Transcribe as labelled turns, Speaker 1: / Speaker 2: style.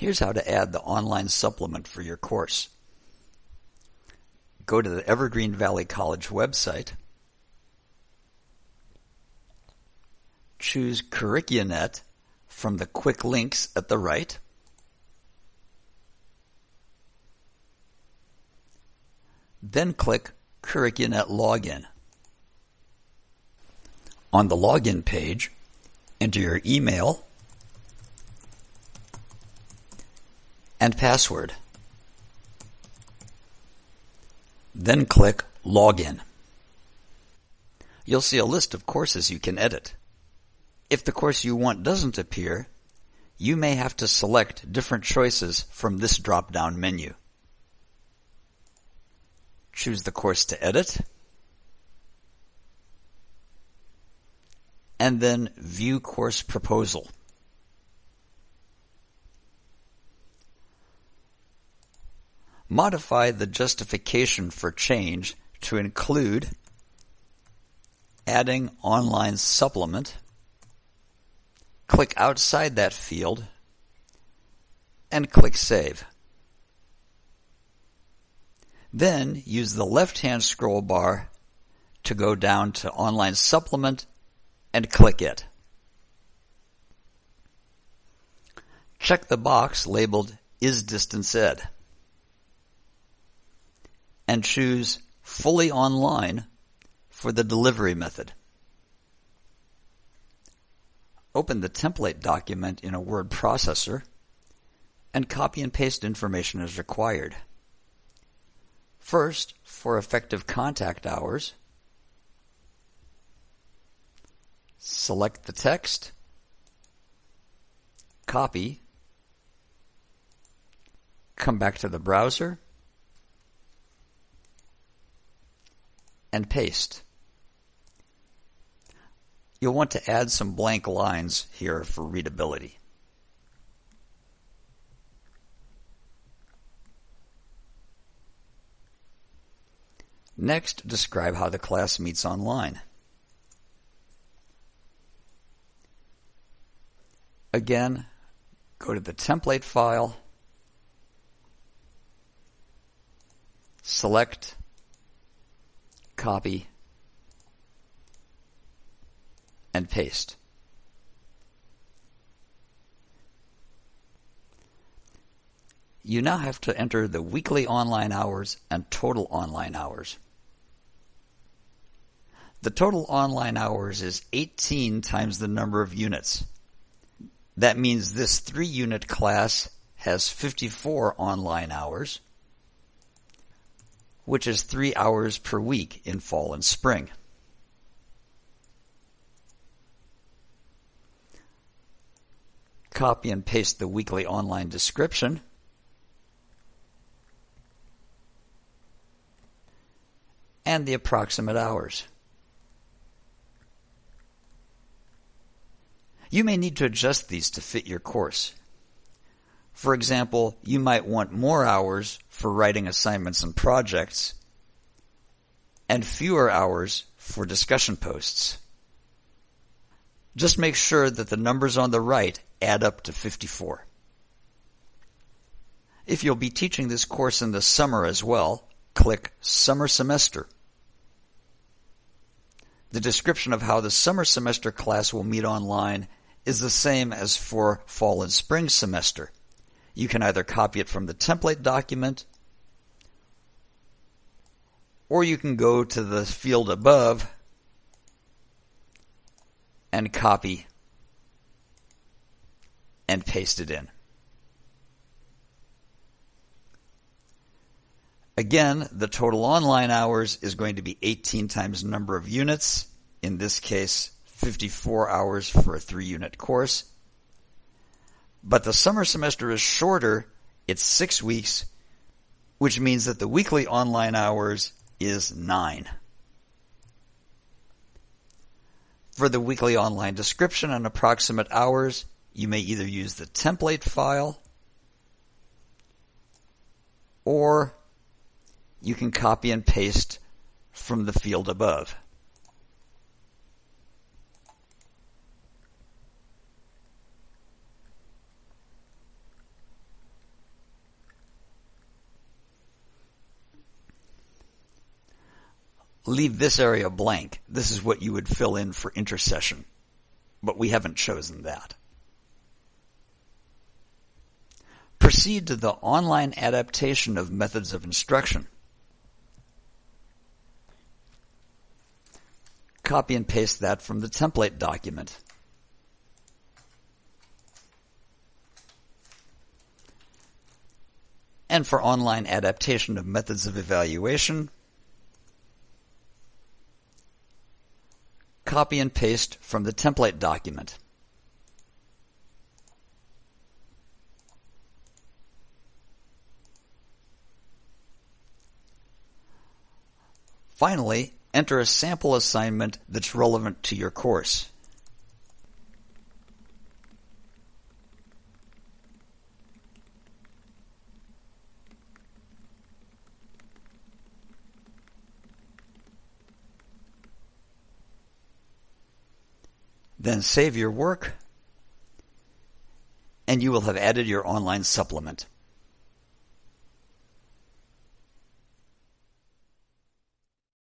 Speaker 1: Here's how to add the online supplement for your course. Go to the Evergreen Valley College website. Choose Curricunet from the quick links at the right. Then click Curricunet Login. On the login page, enter your email and password. Then click Login. You'll see a list of courses you can edit. If the course you want doesn't appear, you may have to select different choices from this drop-down menu. Choose the course to edit, and then View Course Proposal. Modify the justification for change to include adding online supplement. Click outside that field and click Save. Then use the left-hand scroll bar to go down to Online Supplement and click it. Check the box labeled Is Distance Ed and choose Fully Online for the delivery method. Open the template document in a word processor and copy and paste information as required. First, for effective contact hours, select the text, copy, come back to the browser, and paste. You'll want to add some blank lines here for readability. Next, describe how the class meets online. Again, go to the template file, select copy, and paste. You now have to enter the weekly online hours and total online hours. The total online hours is 18 times the number of units. That means this three unit class has 54 online hours which is three hours per week in fall and spring. Copy and paste the weekly online description. And the approximate hours. You may need to adjust these to fit your course. For example, you might want more hours for writing assignments and projects and fewer hours for discussion posts. Just make sure that the numbers on the right add up to 54. If you'll be teaching this course in the summer as well, click Summer Semester. The description of how the summer semester class will meet online is the same as for fall and spring semester. You can either copy it from the template document or you can go to the field above and copy and paste it in. Again, the total online hours is going to be 18 times number of units. In this case, 54 hours for a three unit course. But the summer semester is shorter. It's six weeks, which means that the weekly online hours is nine. For the weekly online description and approximate hours, you may either use the template file or you can copy and paste from the field above. Leave this area blank. This is what you would fill in for intersession. But we haven't chosen that. Proceed to the online adaptation of methods of instruction. Copy and paste that from the template document. And for online adaptation of methods of evaluation, copy and paste from the template document. Finally, enter a sample assignment that's relevant to your course. Then save your work and you will have added your online supplement.